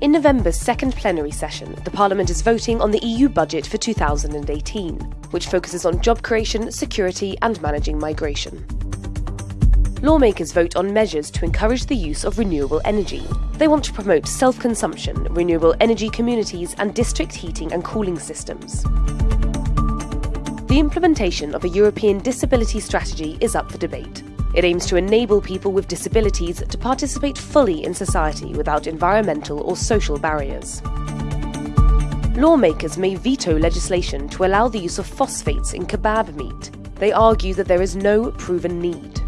In November's second plenary session, the Parliament is voting on the EU budget for 2018, which focuses on job creation, security, and managing migration. Lawmakers vote on measures to encourage the use of renewable energy. They want to promote self consumption, renewable energy communities, and district heating and cooling systems. The implementation of a European disability strategy is up for debate. It aims to enable people with disabilities to participate fully in society without environmental or social barriers. Lawmakers may veto legislation to allow the use of phosphates in kebab meat. They argue that there is no proven need.